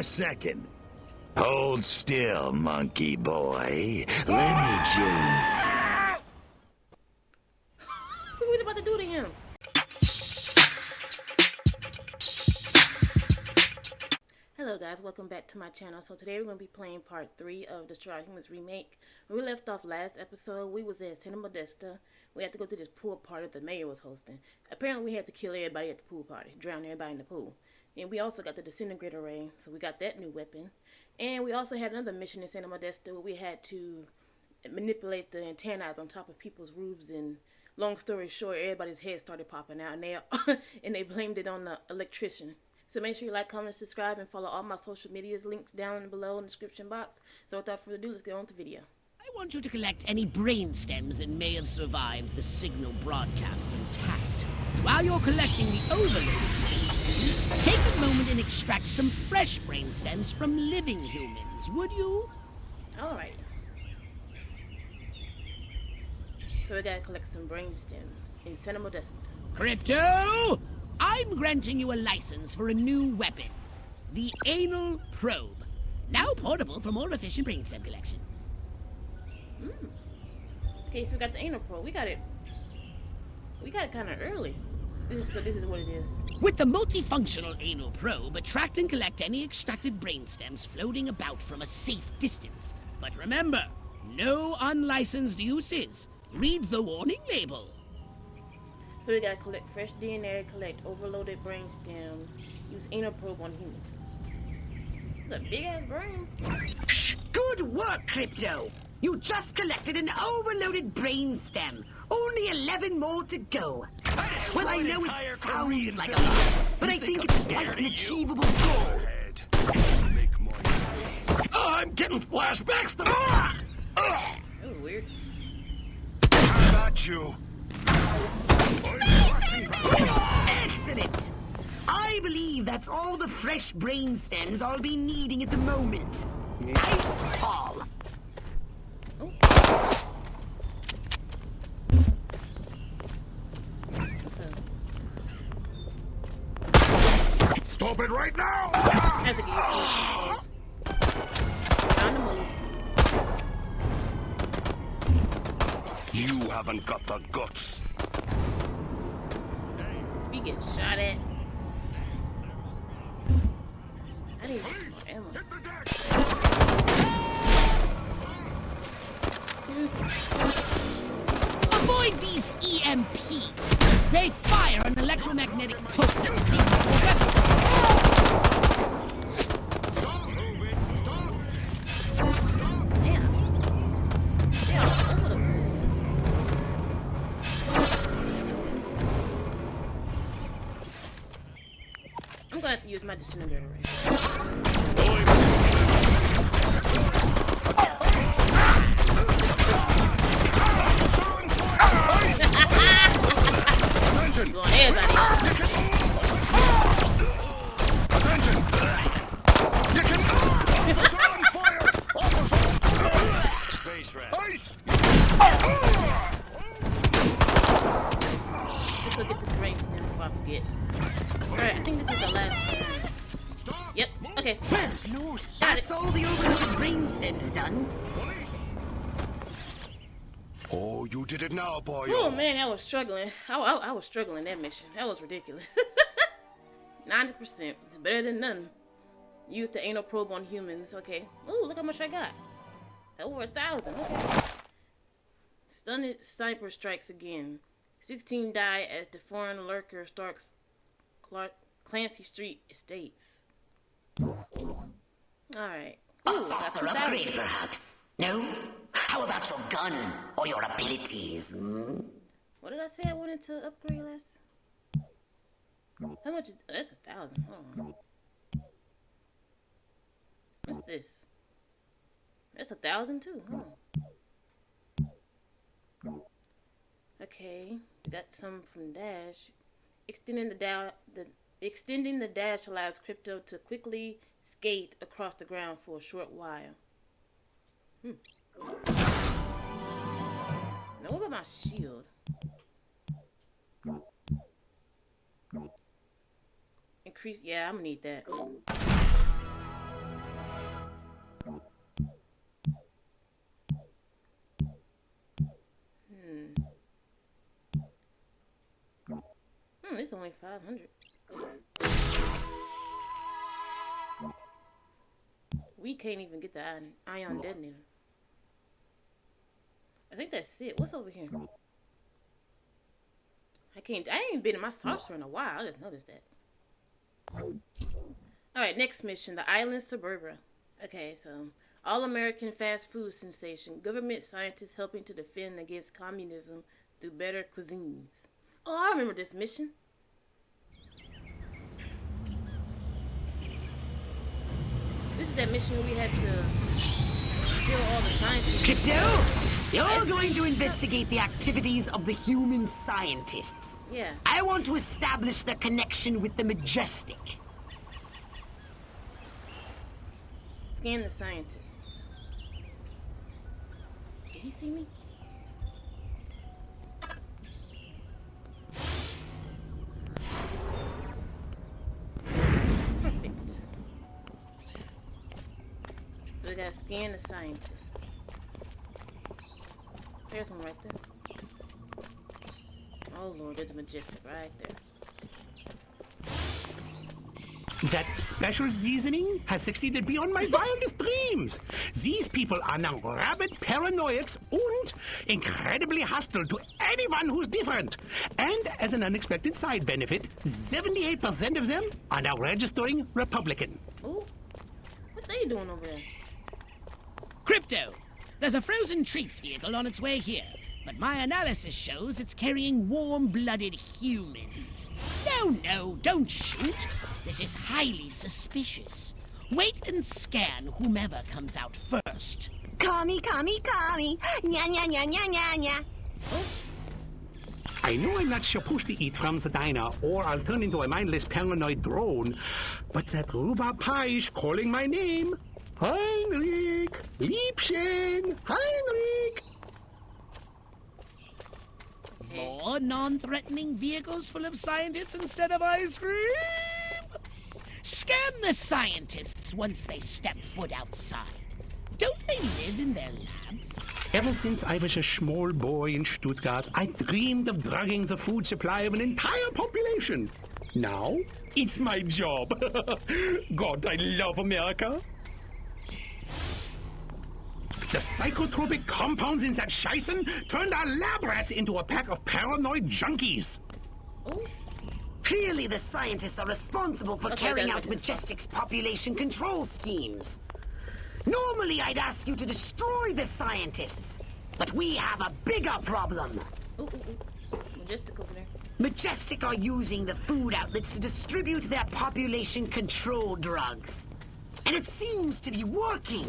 a second. Hold still, monkey boy. Let me just... what are we about to do to him? Hello guys, welcome back to my channel. So today we're going to be playing part 3 of Destroy Humans Remake. When we left off last episode, we was at Santa Modesta. We had to go to this pool party that the mayor was hosting. Apparently we had to kill everybody at the pool party, drown everybody in the pool. And we also got the disintegrator ray, so we got that new weapon. And we also had another mission in Santa Modesta where we had to manipulate the antennas on top of people's roofs and long story short, everybody's head started popping out and they and they blamed it on the electrician. So make sure you like, comment, subscribe, and follow all my social medias links down below in the description box. So without further ado, let's get on with the video. I want you to collect any brain stems that may have survived the signal broadcast intact. While you're collecting the Take a moment and extract some fresh brain stems from living humans, would you? Alright. So we gotta collect some brain stems in Santa Modesta. Crypto! I'm granting you a license for a new weapon. The Anal Probe. Now portable for more efficient brainstem collection. Mm. Okay, so we got the Anal Probe. We got it. We got it kind of early. This is, this is what it is. With the multifunctional anal probe, attract and collect any extracted brain stems floating about from a safe distance. But remember, no unlicensed uses. Read the warning label. So we gotta collect fresh DNA, collect overloaded brain stems, use anal probe on humans. It's a big ass brain. Good work, Crypto! You just collected an overloaded brain stem. Only 11 more to go. Well, I know it sounds like a lot, but I think it's quite an achievable goal. Oh, I'm getting flashbacks to... Ah! Oh, weird. How about you? Excellent! I believe that's all the fresh brain stems I'll be needing at the moment. Nice haul. Stop it right now! I to get You haven't got the guts. We get shot at. I need more ammo. Avoid these EMPs. They fire an electromagnetic pulse that disables your weapon. Gonna have to No, that's all the overloaded brain stems done. Oh, you did it now, boy. Oh man, I was struggling. I, I, I was struggling that mission. That was ridiculous. 90%. It's better than none. Use the anal probe on humans. Okay. Ooh, look how much I got. Over a thousand. Okay. Stunned sniper strikes again. 16 die as the foreign lurker stalks Clark Clancy Street Estates. Alright. A saucer upgrade, perhaps? No? How about your gun or your abilities? Hmm? What did I say I wanted to upgrade last? How much is that's a thousand? Hold on. What's this? That's a thousand too. Huh? Okay, got some from Dash. Extending the the extending the dash allows crypto to quickly skate across the ground for a short while. Hmm. Now, what about my shield? Increase. Yeah, I'm gonna need that. Hmm. Hmm, it's only 500. We can't even get the ion, ion detonator. I think that's it. What's over here? I can't. I ain't been in my saucer in a while. I just noticed that. All right, next mission: the island suburbia. Okay, so all American fast food sensation. Government scientists helping to defend against communism through better cuisines. Oh, I remember this mission. This is that mission we had to kill all the scientists. Crypto, you're going to investigate the activities of the human scientists. Yeah. I want to establish their connection with the Majestic. Scan the scientists. Did he see me? Perfect. Gotta scan the scientists. There's one right there. Oh lord, there's a majestic right there. That special seasoning has succeeded beyond my wildest dreams. These people are now rabid paranoiacs and incredibly hostile to anyone who's different. And as an unexpected side benefit, 78% of them are now registering Republican. Ooh. What they doing over there? Crypto, there's a frozen treats vehicle on its way here, but my analysis shows it's carrying warm-blooded humans. No, no, don't shoot. This is highly suspicious. Wait and scan whomever comes out first. Kami, kami, kami. Nya, nya, nya, nya, nya, nya. I know I'm not supposed to eat from the diner, or I'll turn into a mindless paranoid drone, but that rhubarb pie is calling my name. Heinrich! Liebchen! Heinrich! More non-threatening vehicles full of scientists instead of ice cream? Scan the scientists once they step foot outside. Don't they live in their labs? Ever since I was a small boy in Stuttgart, I dreamed of drugging the food supply of an entire population. Now, it's my job. God, I love America. The psychotropic compounds in that Scheißen turned our lab rats into a pack of paranoid junkies. Oh. Clearly the scientists are responsible for Okay, carrying out makes sense. Majestic's population control schemes. Normally I'd ask you to destroy the scientists, but we have a bigger problem. Ooh, ooh, ooh. Majestic over there. Majestic are using the food outlets to distribute their population control drugs. And it seems to be working.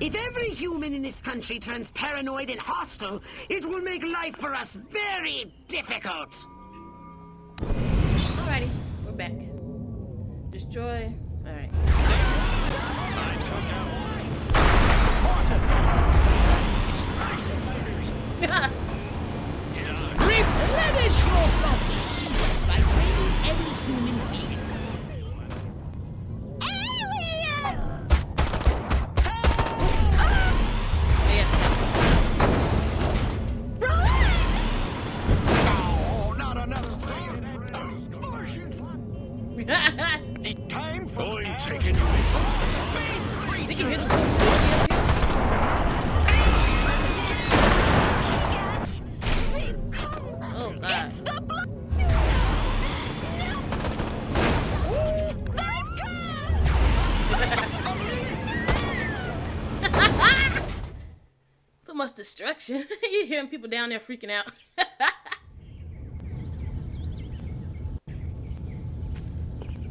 If every human in this country turns paranoid and hostile, it will make life for us very difficult. Alrighty, we're back. Destroy. Alright. Replenish your salty shields by training any human being. Destruction. you hearing people down there freaking out.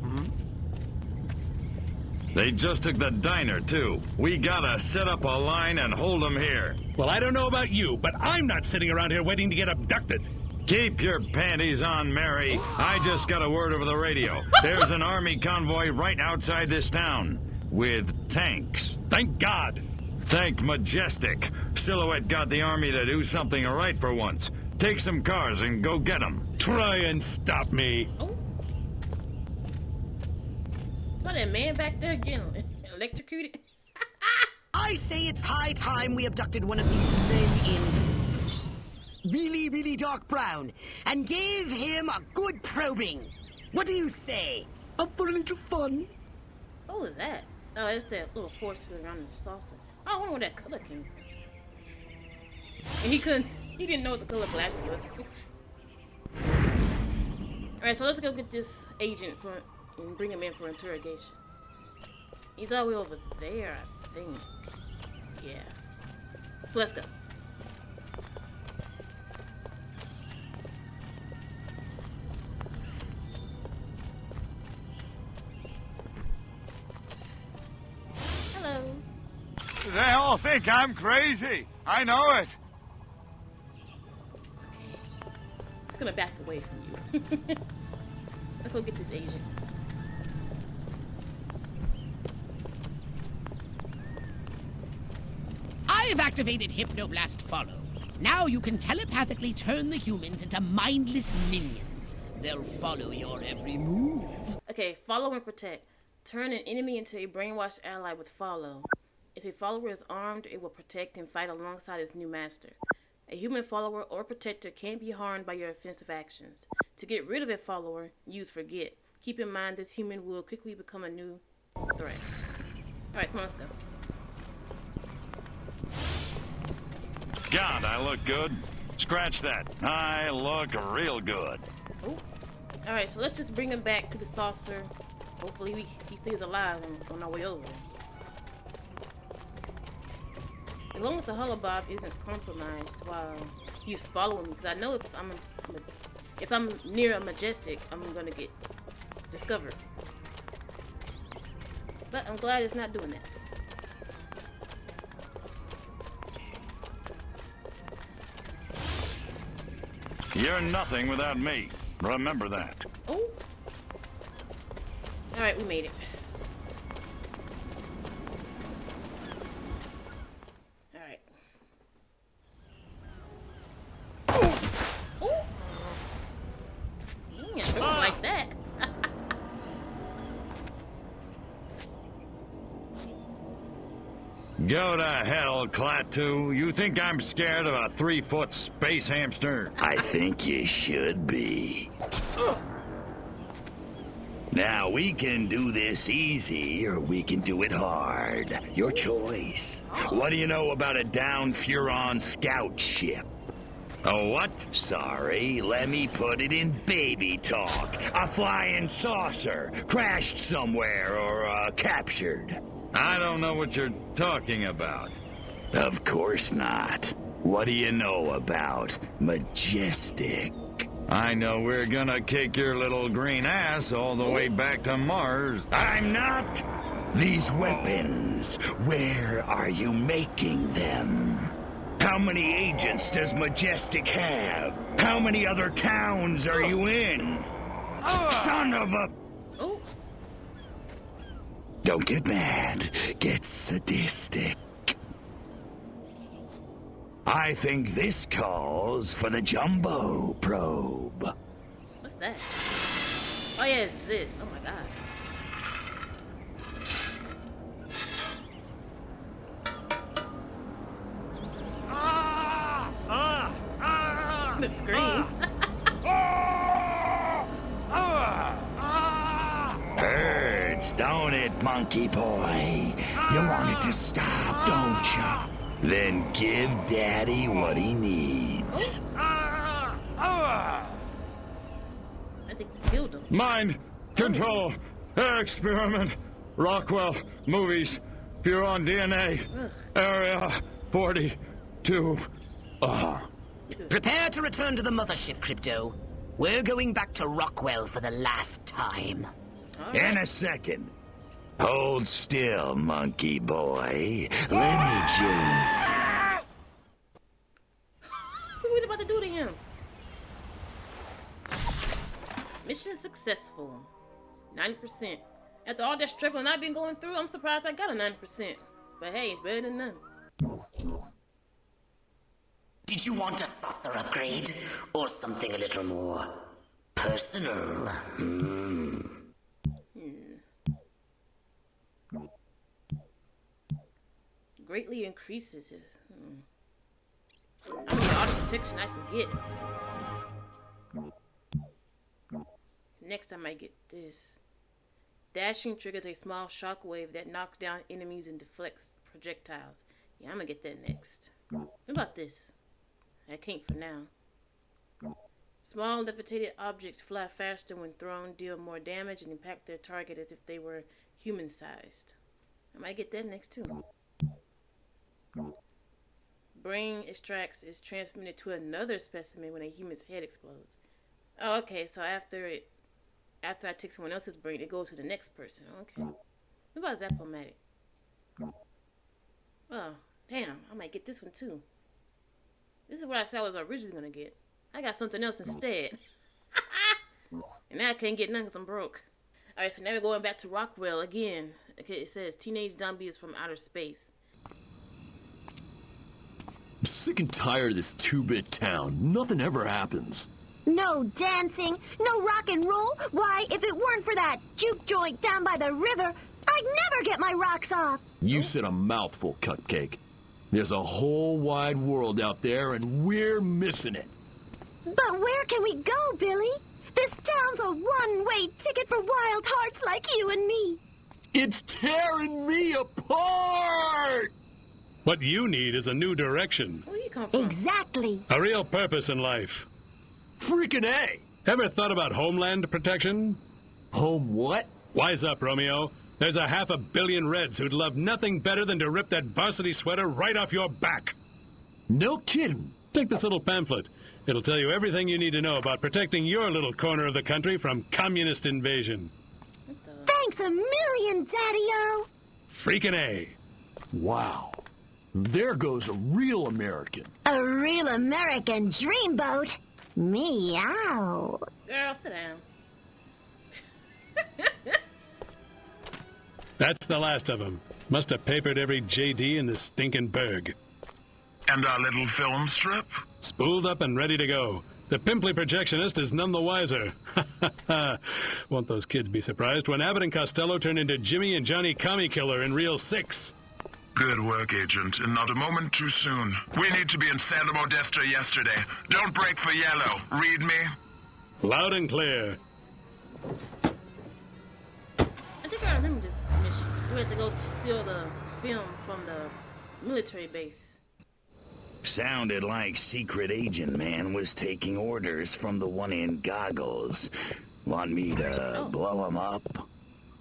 Mm-hmm. They just took the diner, too. We gotta set up a line and hold them here. Well, I don't know about you, but I'm not sitting around here waiting to get abducted. Keep your panties on, Mary. I just got a word over the radio. There's an army convoy right outside this town with tanks. Thank God. Thank Majestic. Silhouette got the army to do something right for once. Take some cars and go get them. Try and stop me. Oh. Saw that man back there getting electrocuted. I say it's high time we abducted one of these men in really, really dark brown and gave him a good probing. What do you say? Up for a little fun? What was that? Oh, it's that little force field around the saucer. I wonder where that color came from. And he couldn't, he didn't know what the color black was. Alright, so let's go get this agent for and bring him in for interrogation. He's all the way over there, I think. Yeah. So let's go. All think I'm crazy. I know it. It's gonna back away from you. Let's go get this agent. I have activated Hypnoblast Follow. Now you can telepathically turn the humans into mindless minions. They'll follow your every move. Okay, follow and protect. Turn an enemy into a brainwashed ally with follow. If a follower is armed, it will protect and fight alongside its new master. A human follower or protector can't be harmed by your offensive actions. To get rid of a follower, use forget. Keep in mind this human will quickly become a new threat. Alright, come on, let's go. God, I look good. Scratch that. I look real good. Alright, so let's just bring him back to the saucer. Hopefully we, he stays alive on, on our way over there. As long as the holobob isn't compromised while he's following me, because I know if I'm if I'm near a majestic, I'm gonna get discovered. But I'm glad it's not doing that. You're nothing without me. Remember that. Oh. All right, we made it. All right. Oh. Yeah, throw it like that. Go to hell, Klaatu. You think I'm scared of a three-foot space hamster? I think you should be. Now, we can do this easy, or we can do it hard. Your choice. What do you know about a down Furon scout ship? A what? Sorry, let me put it in baby talk. A flying saucer, crashed somewhere, or uh, captured. I don't know what you're talking about. Of course not. What do you know about Majestic? I know we're gonna kick your little green ass all the way back to Mars. I'm not! These weapons, where are you making them? How many agents does Majestic have? How many other towns are you in? Oh. Son of a... Don't get mad. Get sadistic. I think this calls for the Jumbo probe. what's that? Oh yeah, it's this. Oh my god. Ah! Ah! Ah! the scream. Hurts, don't it, monkey boy? You want it to stop, don't you? Then give Daddy what he needs. I think you killed him. Mind control experiment. Rockwell movies. Furon DNA. Area 42. Ah. Prepare to return to the mothership, Crypto. We're going back to Rockwell for the last time. In a second. Hold still, monkey boy. Let me just. What are we about to do to him? Mission successful. 90%. After all that struggling I've been going through, I'm surprised I got a 90%. But hey, it's better than none. Did you want a saucer upgrade? Or something a little more personal? Hmm. Greatly increases his. Hmm. I'm gonna protection I can get. Next, I might get this. Dashing triggers a small shockwave that knocks down enemies and deflects projectiles. Yeah, I'm gonna get that next. What about this? I can't for now. Small levitated objects fly faster when thrown, deal more damage, and impact their target as if they were human sized. I might get that next too. Brain extracts is transmitted to another specimen when a human's head explodes. Oh, okay, so after it after I take someone else's brain, it goes to the next person. Okay. Mm. What about Zap-O-Matic? Mm. Oh, damn, I might get this one too. This is what I said I was originally gonna get. I got something else mm. instead. and now I can't get none because I'm broke. Alright, so now we're going back to Rockwell again. Okay, it says teenage Zombie is from outer space. I'm sick and tired of this two-bit town. Nothing ever happens. No dancing, no rock and roll. Why, if it weren't for that juke joint down by the river, I'd never get my rocks off. You said a mouthful, Cupcake. There's a whole wide world out there, and we're missing it. But where can we go, Billy? This town's a one-way ticket for wild hearts like you and me. It's tearing me apart! What you need is a new direction, Where you come from? Exactly. a real purpose in life. Freaking A! Ever thought about homeland protection? Home what? Wise up, Romeo. There's a half a billion Reds who'd love nothing better than to rip that varsity sweater right off your back. No kidding. Take this little pamphlet. It'll tell you everything you need to know about protecting your little corner of the country from communist invasion. Thanks a million, Daddy-O. Freaking A. Wow. There goes a real American. A real American dreamboat. Meow. Girl, sit down. That's the last of them. Must have papered every JD in this stinking burg. And our little film strip? Spooled up and ready to go. The pimply projectionist is none the wiser. Won't those kids be surprised when Abbott and Costello turn into Jimmy and Johnny Commie Killer in Reel 6? Good work, Agent, and not a moment too soon. We need to be in Santa Modesta yesterday. Don't break for yellow. Read me? Loud and clear. I think I remember this mission. We had to go to steal the film from the military base. Sounded like Secret Agent Man was taking orders from the one in goggles. Want me to Oh. blow him up?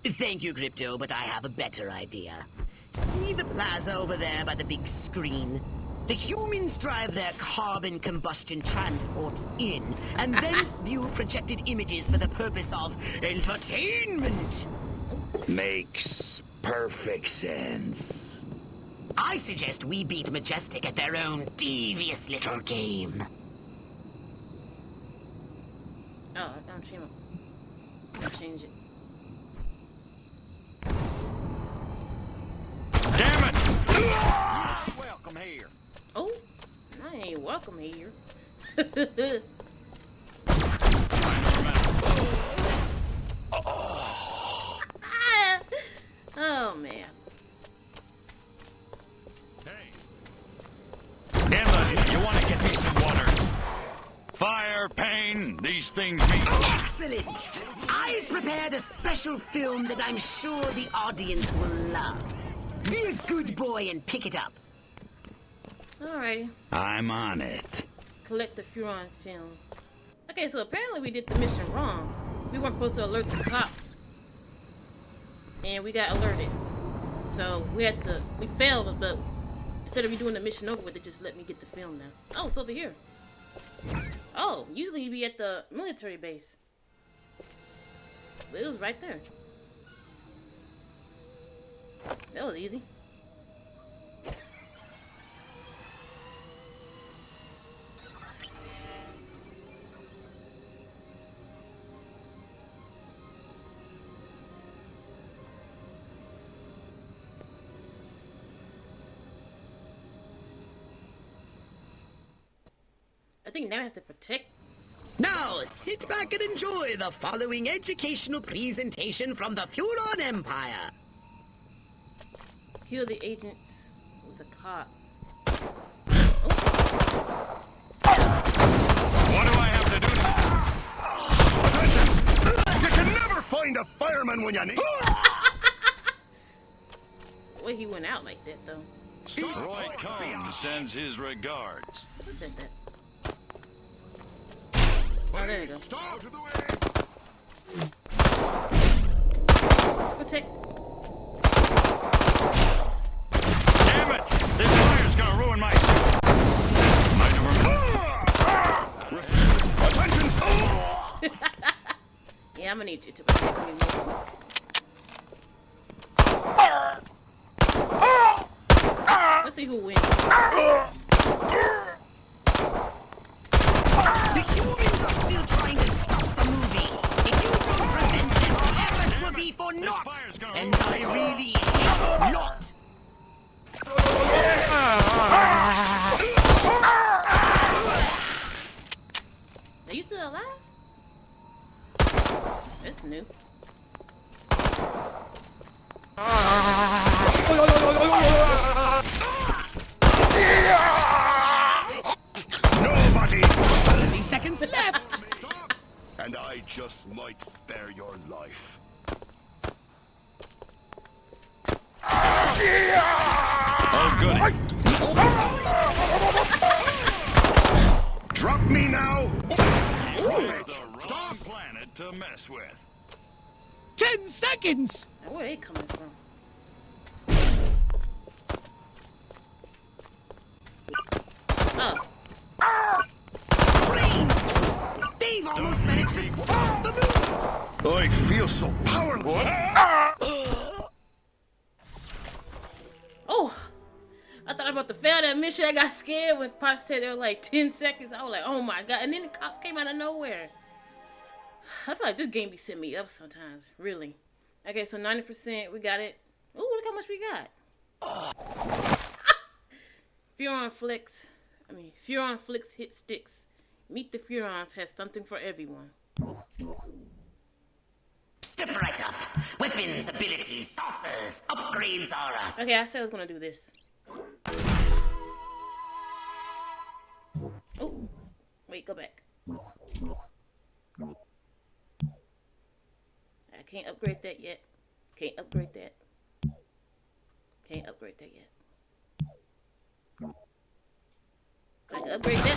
Thank you, Crypto, but I have a better idea. See the plaza over there by the big screen? The humans drive their carbon combustion transports in, and thence view projected images for the purpose of entertainment. Makes perfect sense. I suggest we beat Majestic at their own devious little game. Oh, I don't change it. I'll change it. Damn it! Welcome here. Oh, I ain't welcome here. oh man. Emma, you want to get me some water? Fire, pain, these things mean... Excellent! I've prepared a special film that I'm sure the audience will love. Be a good boy and pick it up. Alrighty. I'm on it. Collect the Furon film. Okay, so apparently we did the mission wrong. We weren't supposed to alert the cops. And we got alerted. So we had to, we failed, but instead of redoing the mission over with, it just let me get the film now. Oh, it's over here. Oh, usually you'd be at the military base. But it was right there. That was easy. I think now I have to protect. Now, sit back and enjoy the following educational presentation from the Furon Empire. Kill the agents with a cop. What do I have to do to... Attention! You can never find a fireman when you need... him. Well, he went out like that, though. Roy Cohn sends his regards. Who said that? Oh, there you go. Stop! Protect. This fire's gonna ruin my. My Attention! Yeah, I'm gonna need you to. Let's see who wins. The humans are still trying to stop the movie. If you don't prevent them, the efforts will be for naught. And I really hate naught. Are you still alive? That's new. Nobody! 30 seconds left. And I just might spare your life. Oh, goody. Drop me now! The wrong planet to mess with. 10 seconds. Now, where are they coming from? Oh, Brains. They've almost managed to stop the movie. I feel so powerless. oh! That mission. I got scared when Pox said there were like 10 seconds. I was like, oh my god. And then the cops came out of nowhere. I feel like this game be setting me up sometimes. Really. Okay, so 90%. We got it. Ooh, look how much we got. Furon Flicks. I mean, Furon Flicks hit sticks. Meet the Furons has something for everyone. Step right up. Weapons, abilities, saucers, upgrades are us. Okay, I said I was gonna do this. Oh, wait, go back. I can't upgrade that yet. Can't upgrade that. Can't upgrade that yet. I can upgrade that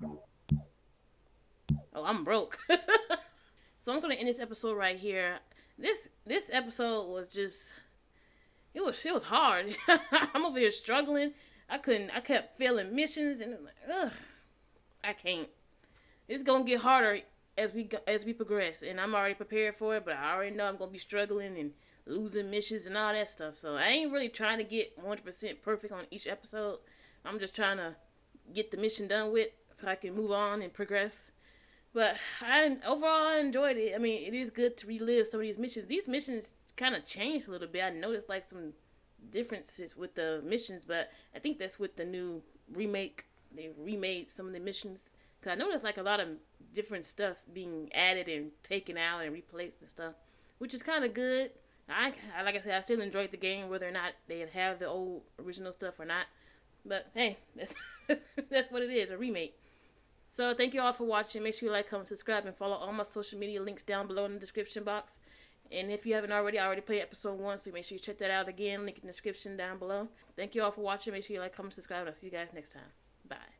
now. Oh, I'm broke. so I'm gonna end this episode right here. This this episode was just it was it was hard. I'm over here struggling. I couldn't. I kept failing missions and like, ugh, I can't. It's gonna get harder as we go, as we progress, and I'm already prepared for it. But I already know I'm gonna be struggling and losing missions and all that stuff. So I ain't really trying to get 100% perfect on each episode. I'm just trying to get the mission done with so I can move on and progress. But I overall I enjoyed it. I mean, it is good to relive some of these missions. These missions kind of changed a little bit. I noticed like some differences with the missions, but I think that's with the new remake. They remade some of the missions because I noticed like a lot of different stuff being added and taken out and replaced and stuff, which is kind of good. I like I said, I still enjoyed the game whether or not they have the old original stuff or not. But hey, that's that's what it is, a remake. So thank you all for watching. Make sure you like, comment, subscribe, and follow all my social media links down below in the description box. And if you haven't already, I already played episode one, so make sure you check that out again. Link in the description down below. Thank you all for watching. Make sure you like, comment, subscribe, and I'll see you guys next time. Bye.